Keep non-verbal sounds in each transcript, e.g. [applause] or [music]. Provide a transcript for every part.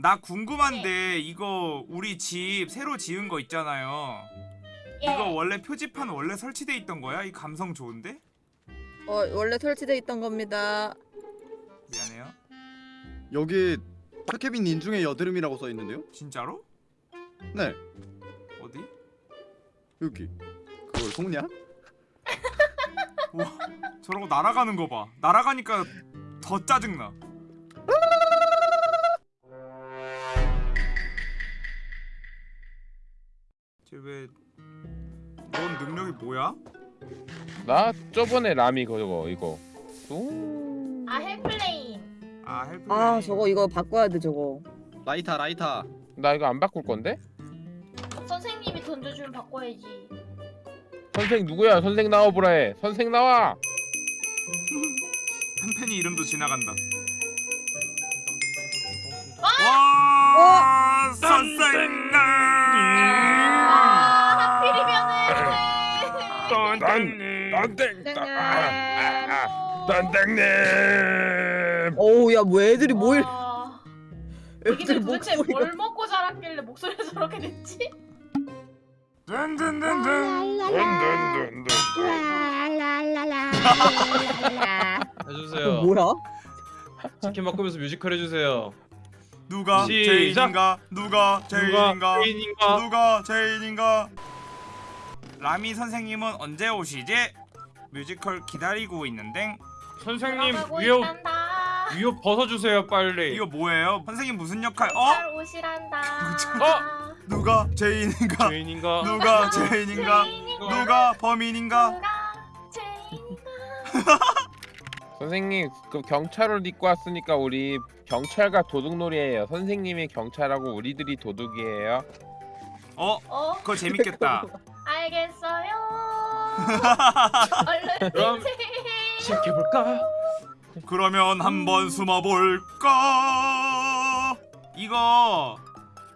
나 궁금한데 이거 우리 집 새로 지은 거 있잖아요. 예. 이거 원래 표지판 원래 설치돼 있던 거야? 이 감성 좋은데? 어 원래 설치돼 있던 겁니다. 미안해요. 여기 타케빈 인중의 여드름이라고 써 있는데요? 진짜로? 네 어디? 여기 그걸 속냐? 우와 저러고 날아가는 거 봐. 날아가니까 더 짜증나. 왜 넌 능력이 뭐야? 나 저번에 라미 그거 이거 오. 아 hell flame. 아 help. 아 저거 이거 바꿔야 돼 저거. 라이타 라이타 나 이거 안 바꿀 건데? 선생님이 던져주면 바꿔야지. 선생 누구야? 선생 나와보라 해. 선생 나와. 한편이 이름도 지나간다. 하필이면은. 난 땡. 아, 선생님. 어우 야뭐 애들이 뭐? 와. 애들 도대체 목소리가. 뭘 먹고 자랐길래 목소리가 저렇게 됐지? 든든든든. 든든든든. 해주세요. 그 뭐야? 치킨 바꾸면서 뮤지컬 해주세요. 누가 시작. 제인인가? 누가 제인인가? 누가 페인인가? 누가 제인인가? 라미 선생님은 언제 오시지? 뮤지컬 기다리고 있는데 선생님 위협. 위협 벗어주세요 빨리. 이거 뭐예요? 선생님 무슨 역할? 어? 잘 오시란다. [laughs] 어? 누가 제인인가? 죄인인가? 누가 제인인가? 제인인가? 누가 범인인가? [laughs] 선생님 그 경찰 옷 입고 왔으니까 우리 경찰과 도둑놀이에요. 선생님이 경찰하고 우리들이 도둑이에요. 어? 어? 그거 재밌겠다. [laughs] 알겠어요. 얼른 [laughs] 그럼. 시작해볼까? 그러면 한번 숨어볼까? 이거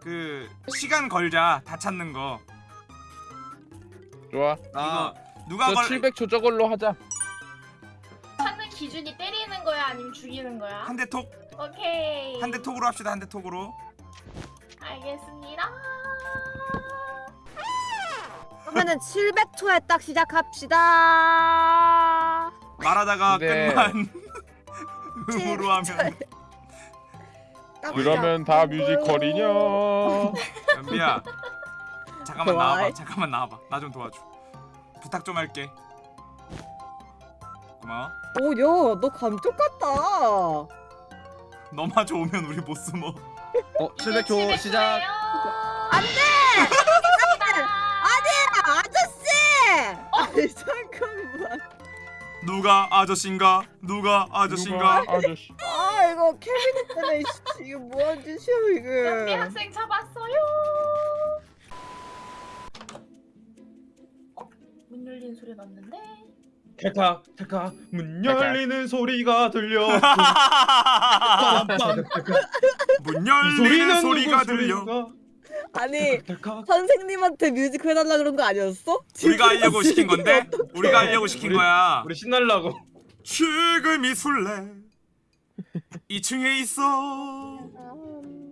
그 시간 걸자 다 찾는 거. 좋아. 아 이거 누가 저걸 700초 저걸로 하자. 찾는 기준이 때리는 거야 아니면 죽이는 거야? 한 대 톡, 오케이. 한 대 톡으로 합시다. 한 대 톡으로. 알겠습니다. 그러면은 700초에 딱 시작합시다. 말하다가 네. 끝만 [laughs] 음으로 하면 딱 그러면 다 시작. 뮤지컬이냐? 연비야 잠깐만 좋아해. 나와봐 잠깐만 나와봐 나 좀 도와줘 부탁 좀 할게 고마워 오, 야, 너 감쪽 같다. 너마저 오면 우리 못 숨어 어 700초 시작 안 돼! 누가 아저씨인가 누가 아저씨인가 누가 아저씨. 아, 이거 케빈 때문에 씨, 이게 뭐하는 짓이야, 연비 이게. 학생 잡았어요. 어? 문 열리는 소리 났는데? 탈칵 탈칵 문 열리는 소리가 들려. [laughs] 문이 열리는 소리가 들려 소리인가? 아니. 선생님한테 뮤지컬 해달라 그런 거 아니었어? 우리가 하려고 시킨 건데 우리가 하려고 시킨 우리- 거야 우리 신날라고. 지금 이 술래 2층에 있어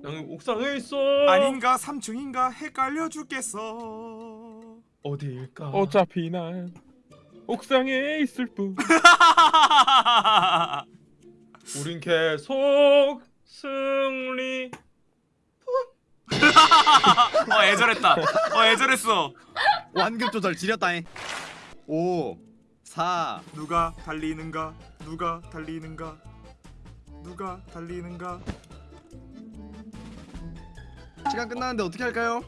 여기 옥상에 있어. 아닌가 3층인가 헷갈려 죽겠어 어디일까? 어차피 난 옥상에 있을 뿐. [laughs] 우린 계속 승리. 어 애절했다. 어 애절했어. 완급 조절 지렸다잉. 5 4 누가 달리는가? 누가 달리는가? 누가 달리는가? 시간 끝났는데 어떻게 할까요?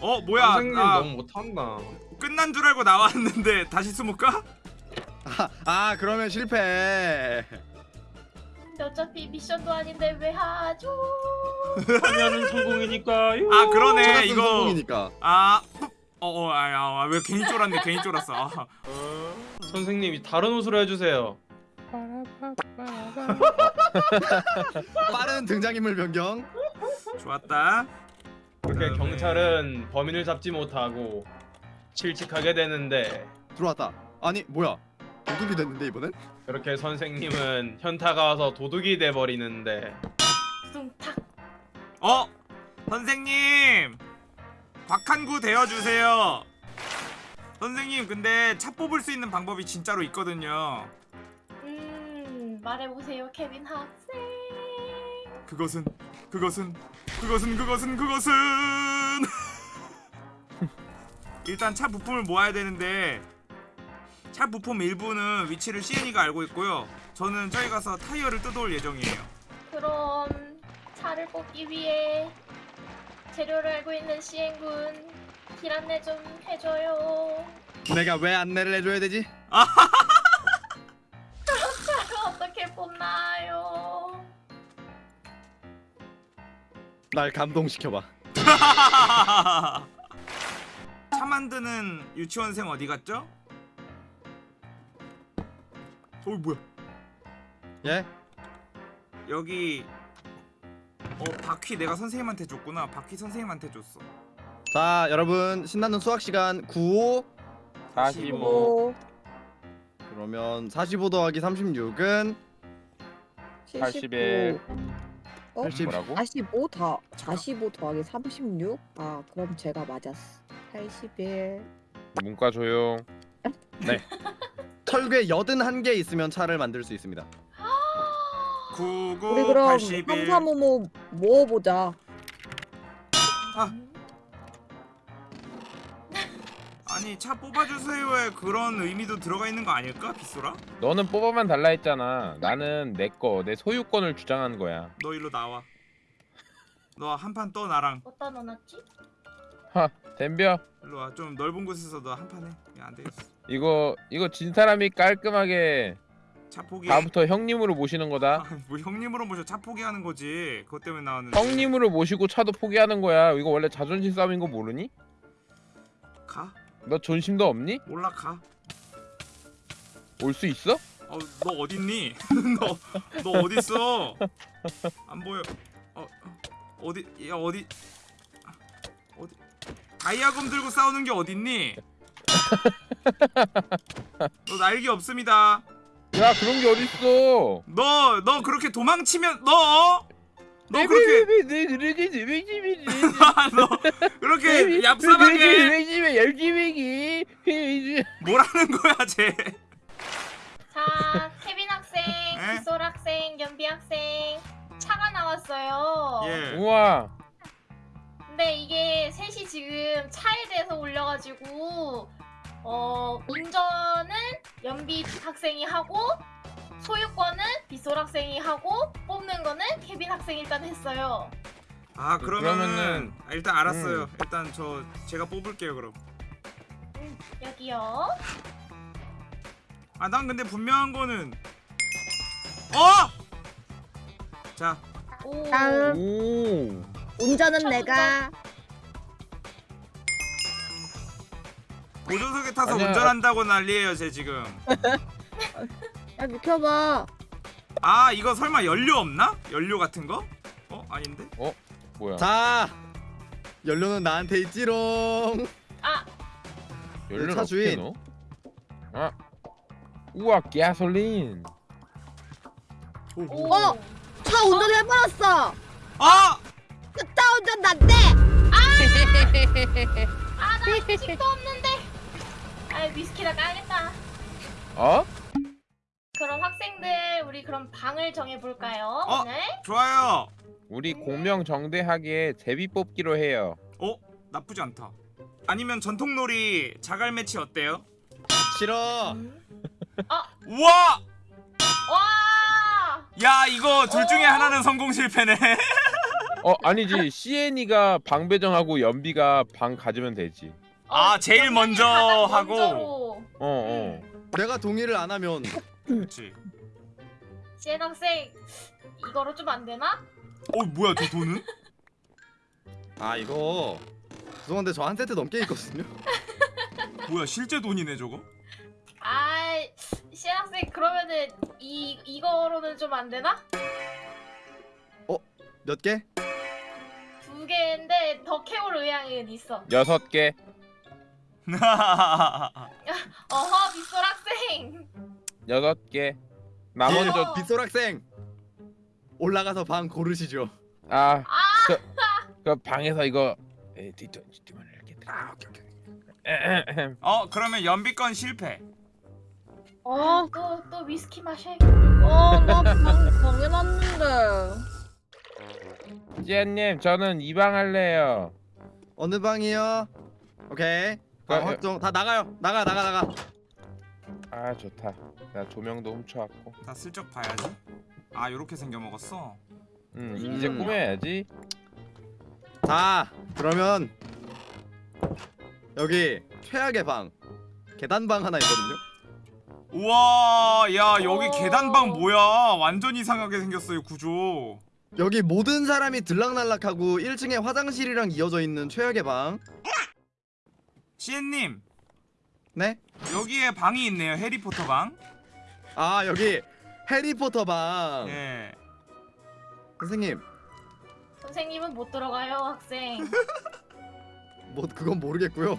어 뭐야? 선생님 아, 너무 못한다. 끝난 줄 알고 나왔는데 다시 숨을까? 아, 아 그러면 실패 어차피 미션도 아닌데 왜 하죠? [laughs] 하면은 성공이니까요. 아 그러네 이거. 성공이니까. 아 어어 아야 왜 괜히 쫄았네 괜히 쫄았어. 아, [laughs] 선생님이 다른 옷으로 해주세요. [laughs] 빠른 등장인물 변경. 좋았다. 그렇게 그다음에- 경찰은 범인을 잡지 못하고 실직하게 되는데. 들어왔다. 아니 뭐야? 도둑이 됐는데 이번엔? 그렇게 선생님은 현타가 와서 도둑이 돼 버리는데. 숭탁. 어? 선생님! 박한구 되어주세요. 선생님 근데 차 뽑을 수 있는 방법이 진짜로 있거든요. 음 말해보세요 케빈 학생. 그것은 그것은 그것은 그것은 그것은! [laughs] 일단 차 부품을 모아야 되는데 차 부품 일부는 위치를 CN이가 알고 있고요 저는 저기 가서 타이어를 뜯어올 예정이에요 그럼 차를 뽑기 위해 재료를 알고 있는 시행군 길 안내 좀 해줘요. 내가 왜 안내를 해줘야 되지? 차를 어떻게 뽑나요? 날 감동시켜봐. [laughs] 차 만드는 유치원생 어디 갔죠? 어 뭐야? 예? 여기 어 바퀴 내가 선생님한테 줬구나. 바퀴 선생님한테 줬어. 자 여러분 신나는 수학 시간 95 45 그러면 45 더하기 36은 81 어? 80 뭐라고? 45 더, 45 더하기 36? 아 그럼 제가 맞았어. 81 문과 조용 [laughs] 철괴 81개 있으면 차를 만들 수 있습니다. 99 우리 그럼 81 삼삼오모 모어보자. 아니 차 뽑아주세요에 그런 의미도 들어가 있는 거 아닐까 빗소라? 너는 뽑아만 달라 했잖아. 나는 내 거 내 소유권을 주장한 거야. 너 일로 나와. 너 한 판 떠 나랑. 어디다 넣어놨지? 하 덤벼. 일로 와. 좀 넓은 곳에서 너 한 판 해. 야, 안 되겠어 이거 이거 진 사람이 깔끔하게 차 포기 다음부터 형님으로 모시는 거다 [laughs] 아, 뭐 형님으로 모셔 차 포기하는 거지 그것 때문에 나왔는데 형님으로 모시고 차도 포기하는 거야 이거 원래 자존심 싸움인 거 모르니? 가? 너 존심도 없니? 올라가 올 수 있어? 어, 너 어딨니? [laughs] 너, 너 어딨어? 안 보여. 어, 어디, 야 어디, 어디? 다이아검 들고 싸우는 게 어딨니? 너 날개 없습니다. 야 그런 게 어딨어 너, 너 그렇게 도망치면 너, 너 그렇게, 너 그렇게 얍삽하게 열심히 뭐라는 거야, 쟤? 자 케빈 학생, 에? 기솔 학생, 연비 학생 차가 나왔어요. 예. 우와 근데 이게 셋이 지금 차에 대해서 올려가지고 어 운전은 연비 학생이 하고 소유권은 빗솔 학생이 하고 뽑는 거는 케빈 학생이 일단 했어요. 아 그러면은 그러면은- 아, 일단 알았어요. 음. 일단 저 제가 뽑을게요 그럼. 음, 여기요. 아 난 근데 분명한 거는 어! 자 오. 다음 오 운전은 첫 내가 보조석에 타서 아니야. 운전한다고 난리예요 쟤 지금. [laughs] 야 비켜봐 아 이거 설마 연료 없나? 연료 같은 거? 어 아닌데? 뭐야 자 연료는 나한테 있지롱. 아 연료를 차 어떻게 주인. 넣어? 아 우와 가솔린 오. 어! 차 운전해버렸어 아! 차 운전 난데 아나 집도 없는 데. 아 위스키나 까야겠다. 어? 그럼 학생들 우리 그럼 방을 정해 볼까요 어? 오늘? 좋아요. 우리 공명 정대하게 제비 뽑기로 해요 어 나쁘지 않다. 아니면 전통놀이 자갈 매치 어때요? 싫어. 음. 우와! 와. 야 이거 둘 중에 어? 하나는 성공 실패네. 어 아니지 CN이가 방 배정하고 연비가 방 가지면 되지 아, 어, 제일 먼저 가장 하고. 어어 내가 동의를 안 하면 그렇지. 지혜 학생 이거로 좀 안 되나? 어 뭐야 저 돈은? 아 이거 죄송한데 저 한 세트 넘게 있거든요. [laughs] 뭐야 실제 돈이네 저거? 아, 시혜 학생 그러면은 이 이거로는 좀 안 되나? 몇 개? 두 개인데 더 캐올 의향은 있어. 여섯 개 [laughs] 어허 빗솔 학생. 여섯 개 나머지 어. 빗솔 학생 올라가서 방 고르시죠. 아 아, 저, 그 방에서 이거 에, 뒤쪽을 이렇게 아 오케이 오케이 어 그러면 연비건 실패 아, 또또 위스키 마셔야겠다. 아, 나방 방해놨는데. 지아님 저는 이 방 할래요 어느 방이요? 오케이. 방 아, 확정. 다 나가요. 나가 나가 나가. 아 좋다 나 조명도 훔쳐왔고 나 슬쩍 봐야지 아 요렇게 생겨 먹었어 음, 음. 이제 꾸며야지 자 그러면 여기 최악의 방 계단방 하나 있거든요. 우와 야 여기 오. 계단방 뭐야 완전 이상하게 생겼어요 구조 여기 모든 사람이 들락날락하고 1층에 화장실이랑 이어져 있는 최악의 방. 시엔님 네? 여기에 방이 있네요 해리포터 방아 여기 해리포터 방. 예. 선생님 선생님은 못 들어가요, 학생. [laughs] 뭐 그건 모르겠고요.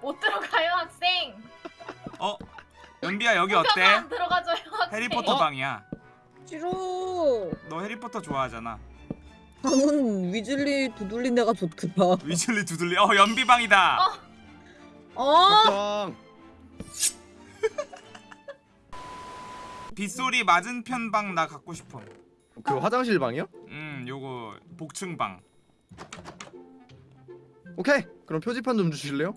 못 들어가요, 학생. 어? 연비야 여기 어때? 안 들어가줘요, 학생. 해리포터 어? 방이야 싫어. 너 해리포터 좋아하잖아 나는 위즐리 두들린 데가 좋더라. 위즐리 두들리 어 연비 방이다 어. 어? 걱정. [laughs] 빗소리 맞은편 방 나 갖고 싶어 그 화장실 방이요? 음 요거 복층 방 오케이. 그럼 표지판 좀 주실래요?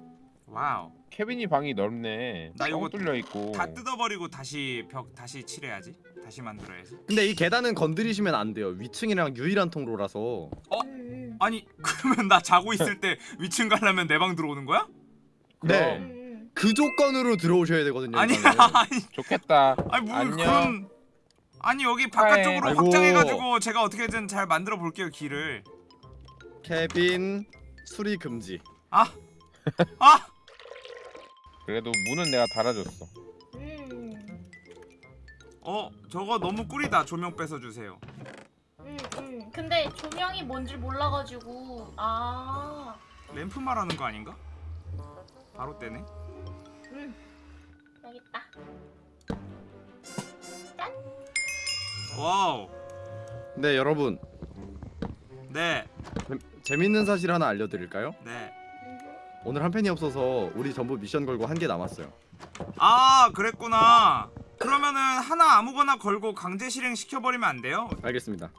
wow 케빈이 방이 넓네 나 요거 뚫려 있고 다 뜯어버리고 다시 벽 다시 칠해야지 다시 만들어야지 근데 이 계단은 건드리시면 안 돼요. 위층이랑 유일한 통로라서. 음, 아니 [laughs] 그러면 나 자고 있을 때 위층 가려면 내 방 들어오는 거야? 네. 음, 음. 그 조건으로 들어오셔야 되거든요. 방은. [laughs] 아니 좋겠다 아니 뭐 안녕. 그런 아니 여기 바깥쪽으로 아이고. 확장해가지고 제가 어떻게든 잘 만들어 볼게요 길을 케빈 수리 금지. 아! 아! [laughs] 그래도 문은 내가 달아줬어 음, 어 저거 너무 꿀이다 조명 뺏어 주세요 음, 음. 근데 조명이 뭔지 몰라가지고 아, 램프 말하는 거 아닌가? 바로 떼네 음, 여기 있다. wow 네 여러분 네 재밌는 사실 하나 알려드릴까요? 네. 오늘 한 팬이 없어서 우리 전부 미션 걸고 한 개 남았어요. 아 그랬구나 그러면은 하나 아무거나 걸고 강제 실행 시켜버리면 안 돼요? 알겠습니다.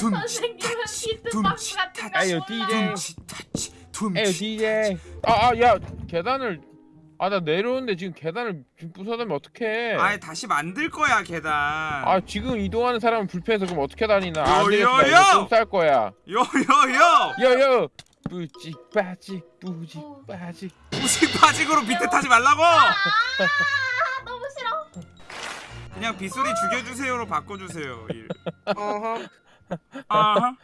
선생님은 비트박스 둠치 같은 거 몰라. DJ. 둠치 타치 에이 둠치 DJ 아야 계단을 아 나 내려오는데 지금 계단을 부숴놓으면 어떡해 아예 다시 만들 거야 계단 아 지금 이동하는 사람은 불편해서 그럼 어떻게 다니나 요, 안 되겠다 요, 이거 요! 좀쌀 거야 요요요 여여 뿌직 빠직 뿌직 어. 빠직 우식 바직으로 밑에 타지 말라고 아, 너무 싫어. 그냥 빗소리 죽여주세요로 바꿔주세요 일. 아하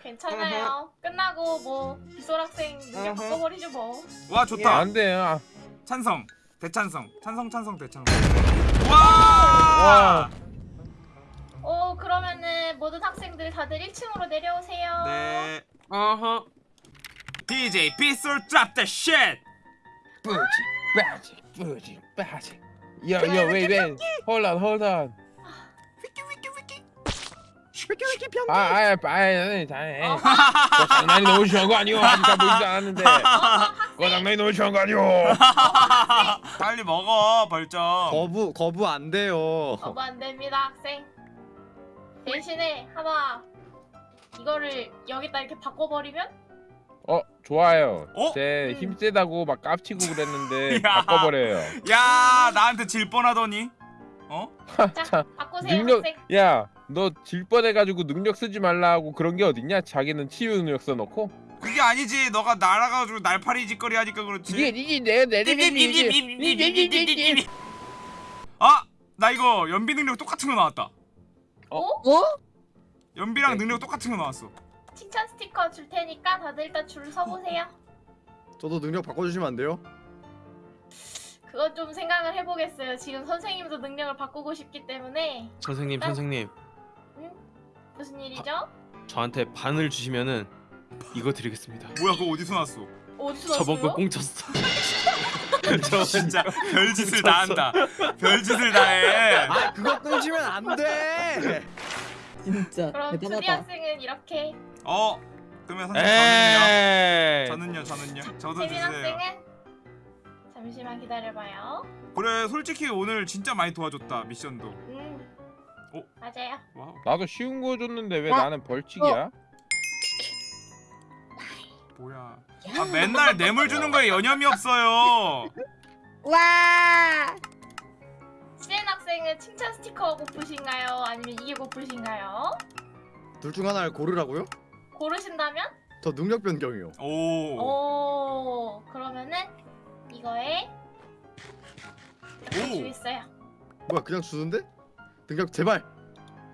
괜찮아요. 끝나고 뭐 비솔 학생 능력 바꿔버리죠 뭐. 와 좋다 안 돼요 아, 찬성 대찬성 찬성 찬성 대찬성 와. 와 오 그러면은 모든 학생들 다들 1층으로 내려오세요. 네. 어허. DJ 빗솔 drop the shit. 뿌직 빠직 뿌직 빠직 여여 웨이 웨이 hold on hold on 위키 위키 편. 아, 아, 아, 아, 잘해. 어, 그거 장난이 너무 심한 거 아니오? 아직 다 보이지 않았는데. 어. [laughs] 그거 장난이 너무 심한 거 아니오? [laughs] 빨리 먹어 벌점. 거부 거부 안 돼요. 거부 안 됩니다 학생. 대신에 하나 이거를 여기다 이렇게 바꿔버리면 어, 좋아요. 어? 제 음. 힘세다고 막 깝치고 그랬는데 [laughs] 야. 바꿔버려요. 야 나한테 질 뻔하더니. 어? 자 바꾸세요 능력, 학생. 야, 너 질 뻔해가지고 능력 쓰지 말라고 그런 게 어딨냐? 자기는 치유 능력 써놓고. 그게 아니지. 너가 날아가지고 날파리 짓거리 하니까 그렇지. 이게 이게 내가 내리면 아, 나 이거 연비 능력 똑같은 거 나왔다. 어? 어? 연비랑 네. 능력 똑같은 거 나왔어. 칭찬 스티커 줄 테니까 다들 일단 줄 서보세요. 저도 능력 바꿔주시면 안 돼요? 그건 좀 생각을 해보겠어요. 지금 선생님도 능력을 바꾸고 싶기 때문에 선생님 난- 선생님 무슨 일이죠? 저한테 반을 주시면은 이거 드리겠습니다 뭐야 그거 어디서 나왔어? 오 어디서 저번 거 났어요? 꽁쳤어. [laughs] 진짜 별짓을 다 한다. 별짓을 다 해. 아 그거 꽁치면 안 돼. 진짜 그럼 투디 대단하다. 학생은 이렇게 어 그러면 선생님 저는요. 저는요 저는요. 저도 세민 주세요. 학생은 잠시만 기다려봐요. 그래 솔직히 오늘 진짜 많이 도와줬다 미션도. 음. 어? 맞아요. wow 나도 쉬운 거 줬는데 왜 어? 나는 벌칙이야? 뭐야. 아 맨날 뇌물 주는 거에 여념이 없어요. 와. 시엔 학생은 칭찬 스티커 고프신가요? 아니면 이게 고프신가요? 둘 중 하나를 고르라고요? 고르신다면? 저 능력 변경이요. 오. 오 그러면은 이거에 오. 주겠어요. 뭐야 그냥 주는데? 능력 제발.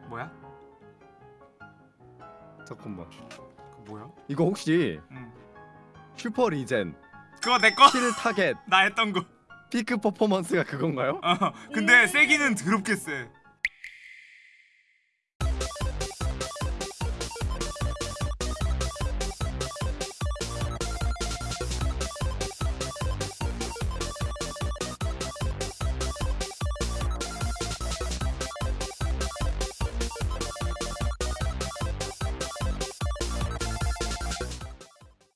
뭐야? 잠깐만. 그 뭐야? 이거 혹시 응. super regen 그거 내 거. kill target [laughs] 나 했던 거. peak performance가 그건가요? 어. 근데 음. 세기는 더럽게 세.